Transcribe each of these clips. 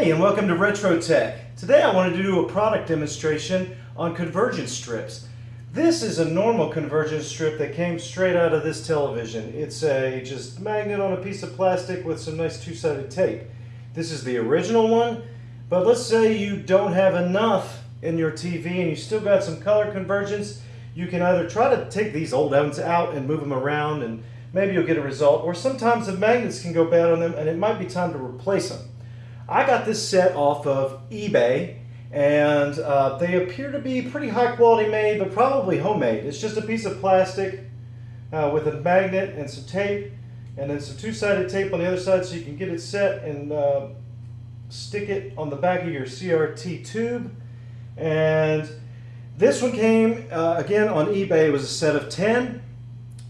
Hey, and welcome to Retro Tech. Today I wanted to do a product demonstration on convergence strips. This is a normal convergence strip that came straight out of this television. It's a just magnet on a piece of plastic with some nice two-sided tape. This is the original one, but let's say you don't have enough in your TV and you still got some color convergence, you can either try to take these old ones out and move them around and maybe you'll get a result, or sometimes the magnets can go bad on them and it might be time to replace them. I got this set off of eBay and uh, they appear to be pretty high quality made, but probably homemade. It's just a piece of plastic uh, with a magnet and some tape and then some two-sided tape on the other side so you can get it set and uh, stick it on the back of your CRT tube. And this one came, uh, again, on eBay. It was a set of 10.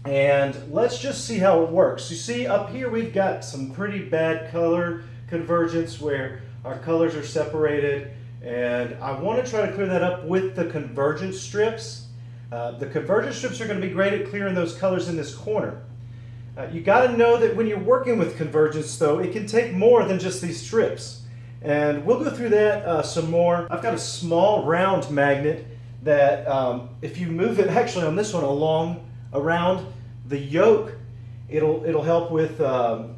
And let's just see how it works. You see up here we've got some pretty bad color convergence where our colors are separated and I want to try to clear that up with the convergence strips. Uh, the convergence strips are going to be great at clearing those colors in this corner. Uh, you got to know that when you're working with convergence though, it can take more than just these strips. And we'll go through that uh, some more. I've got a small round magnet that um, if you move it actually on this one along around the yoke, it'll, it'll help with um,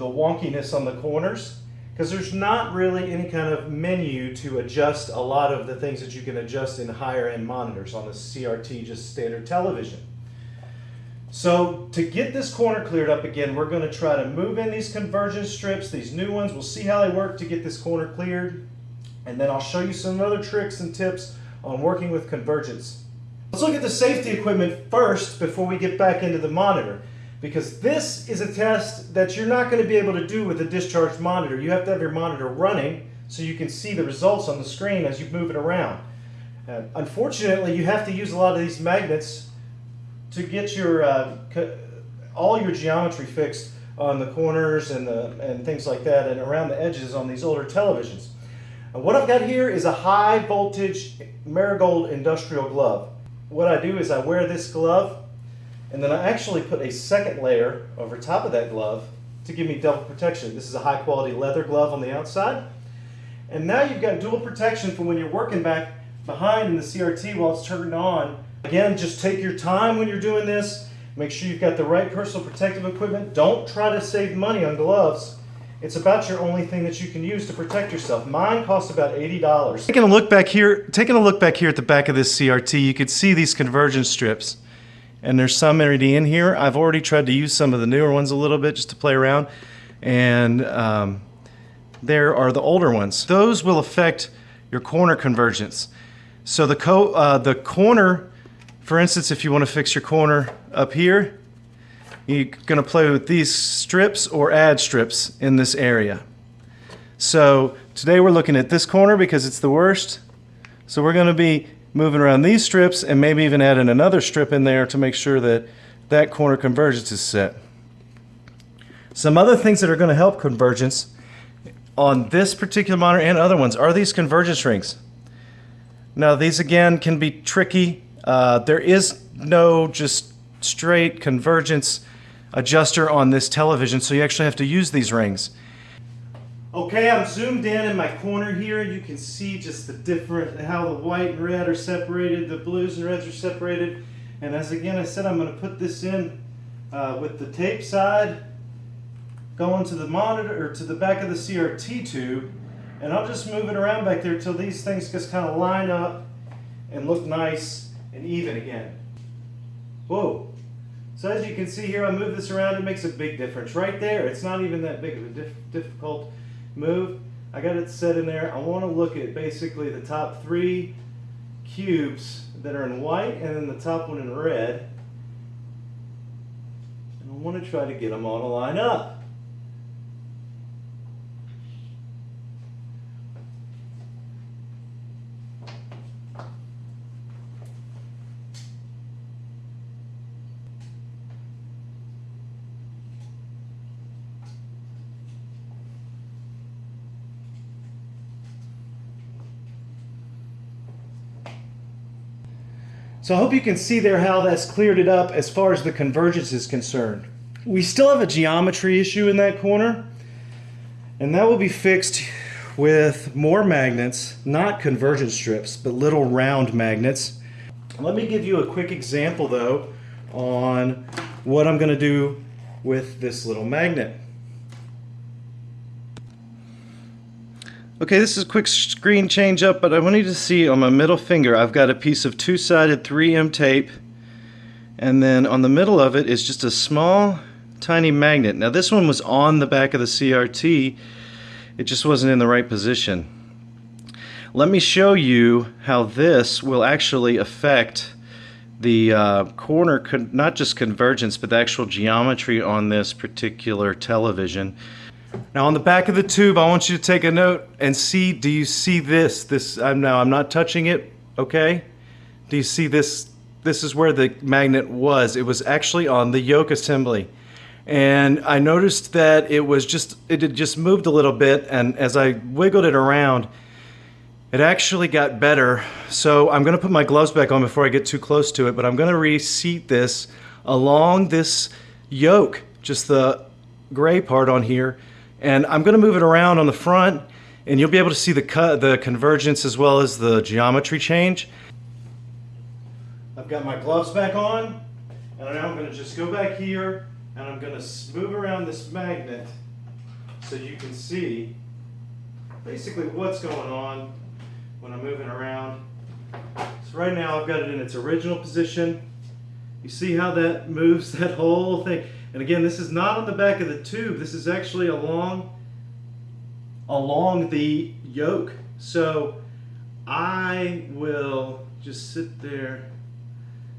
the wonkiness on the corners because there's not really any kind of menu to adjust a lot of the things that you can adjust in higher end monitors on the CRT just standard television. So to get this corner cleared up again, we're going to try to move in these convergence strips, these new ones. We'll see how they work to get this corner cleared. And then I'll show you some other tricks and tips on working with convergence. Let's look at the safety equipment first before we get back into the monitor. Because this is a test that you're not going to be able to do with a discharged monitor. You have to have your monitor running so you can see the results on the screen as you move it around. Uh, unfortunately, you have to use a lot of these magnets to get your uh, all your geometry fixed on the corners and the and things like that and around the edges on these older televisions. And what I've got here is a high voltage Marigold industrial glove. What I do is I wear this glove and then I actually put a second layer over top of that glove to give me double protection. This is a high quality leather glove on the outside. And now you've got dual protection for when you're working back behind in the CRT while it's turned on Again, just take your time when you're doing this. Make sure you've got the right personal protective equipment. Don't try to save money on gloves. It's about your only thing that you can use to protect yourself. Mine costs about $80. Taking a look back here, taking a look back here at the back of this CRT, you can see these convergence strips. And there's some already in here. I've already tried to use some of the newer ones a little bit just to play around. And um, there are the older ones. Those will affect your corner convergence. So the, co uh, the corner for instance, if you want to fix your corner up here, you're going to play with these strips or add strips in this area. So today we're looking at this corner because it's the worst. So we're going to be moving around these strips and maybe even adding another strip in there to make sure that that corner convergence is set. Some other things that are going to help convergence on this particular monitor and other ones are these convergence rings. Now these again can be tricky uh, there is no just straight convergence adjuster on this television, so you actually have to use these rings. Okay, I'm zoomed in in my corner here. You can see just the different, how the white and red are separated, the blues and reds are separated. And as again I said, I'm going to put this in uh, with the tape side going to the monitor or to the back of the CRT tube. And I'll just move it around back there till these things just kind of line up and look nice and even again. Whoa. So as you can see here, I move this around, it makes a big difference. Right there, it's not even that big of a diff difficult move. I got it set in there. I want to look at basically the top three cubes that are in white and then the top one in red. And I want to try to get them all to line up. So I hope you can see there how that's cleared it up as far as the convergence is concerned. We still have a geometry issue in that corner, and that will be fixed with more magnets, not convergence strips, but little round magnets. Let me give you a quick example though on what I'm going to do with this little magnet. Okay, this is a quick screen change up, but I want you to see on my middle finger, I've got a piece of two-sided 3M tape, and then on the middle of it is just a small, tiny magnet. Now this one was on the back of the CRT, it just wasn't in the right position. Let me show you how this will actually affect the uh, corner, not just convergence, but the actual geometry on this particular television. Now on the back of the tube, I want you to take a note and see, do you see this? This, I'm now, I'm not touching it, okay? Do you see this? This is where the magnet was. It was actually on the yoke assembly. And I noticed that it was just, it had just moved a little bit and as I wiggled it around, it actually got better. So I'm gonna put my gloves back on before I get too close to it, but I'm gonna reseat this along this yoke, just the gray part on here, and I'm going to move it around on the front and you'll be able to see the, cut, the convergence as well as the geometry change. I've got my gloves back on and now I'm going to just go back here and I'm going to move around this magnet so you can see basically what's going on when I'm moving around. So right now I've got it in its original position. You see how that moves that whole thing? And again, this is not on the back of the tube. This is actually along, along the yoke. So I will just sit there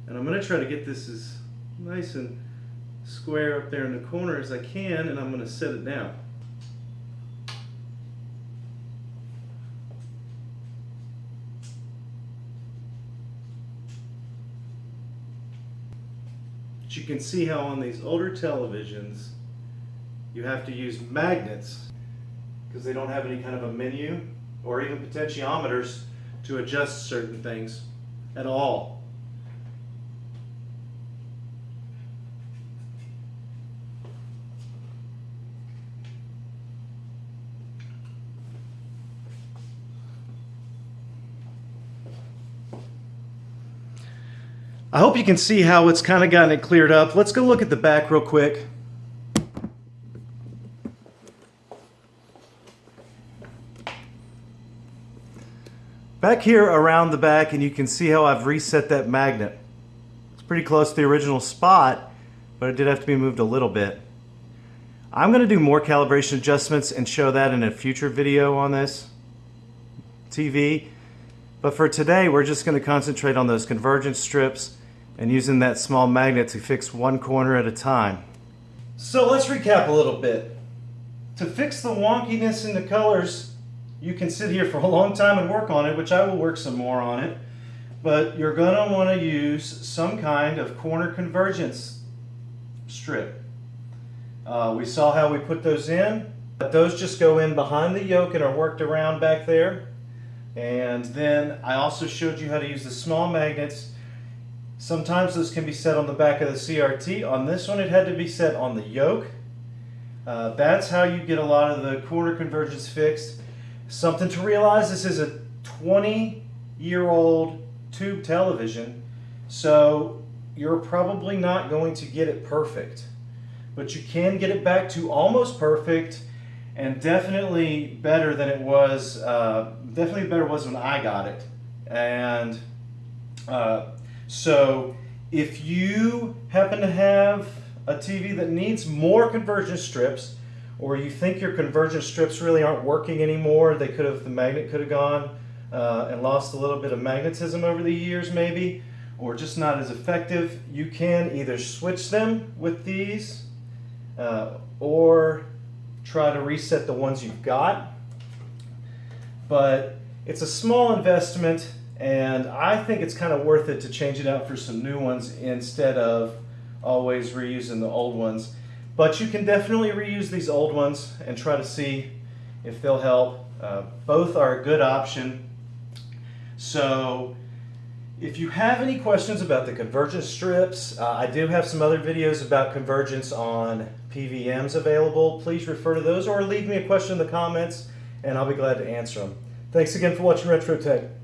and I'm gonna try to get this as nice and square up there in the corner as I can and I'm gonna set it down. You can see how on these older televisions, you have to use magnets because they don't have any kind of a menu or even potentiometers to adjust certain things at all. I hope you can see how it's kind of gotten it cleared up. Let's go look at the back real quick. Back here around the back and you can see how I've reset that magnet. It's pretty close to the original spot, but it did have to be moved a little bit. I'm going to do more calibration adjustments and show that in a future video on this TV. But for today, we're just going to concentrate on those convergence strips and using that small magnet to fix one corner at a time. So let's recap a little bit. To fix the wonkiness in the colors, you can sit here for a long time and work on it, which I will work some more on it. But you're going to want to use some kind of corner convergence strip. Uh, we saw how we put those in. But those just go in behind the yoke and are worked around back there. And then I also showed you how to use the small magnets Sometimes this can be set on the back of the CRT. On this one, it had to be set on the yoke. Uh, that's how you get a lot of the corner convergence fixed. Something to realize, this is a 20-year-old tube television, so you're probably not going to get it perfect. But you can get it back to almost perfect and definitely better than it was, uh, definitely better was when I got it. And uh, so if you happen to have a TV that needs more convergence strips, or you think your convergence strips really aren't working anymore, they could have, the magnet could have gone uh, and lost a little bit of magnetism over the years maybe, or just not as effective, you can either switch them with these, uh, or try to reset the ones you've got. But it's a small investment and I think it's kind of worth it to change it out for some new ones instead of always reusing the old ones. But you can definitely reuse these old ones and try to see if they'll help. Uh, both are a good option. So if you have any questions about the convergence strips, uh, I do have some other videos about convergence on PVMs available. Please refer to those or leave me a question in the comments and I'll be glad to answer them. Thanks again for watching Retro Tech.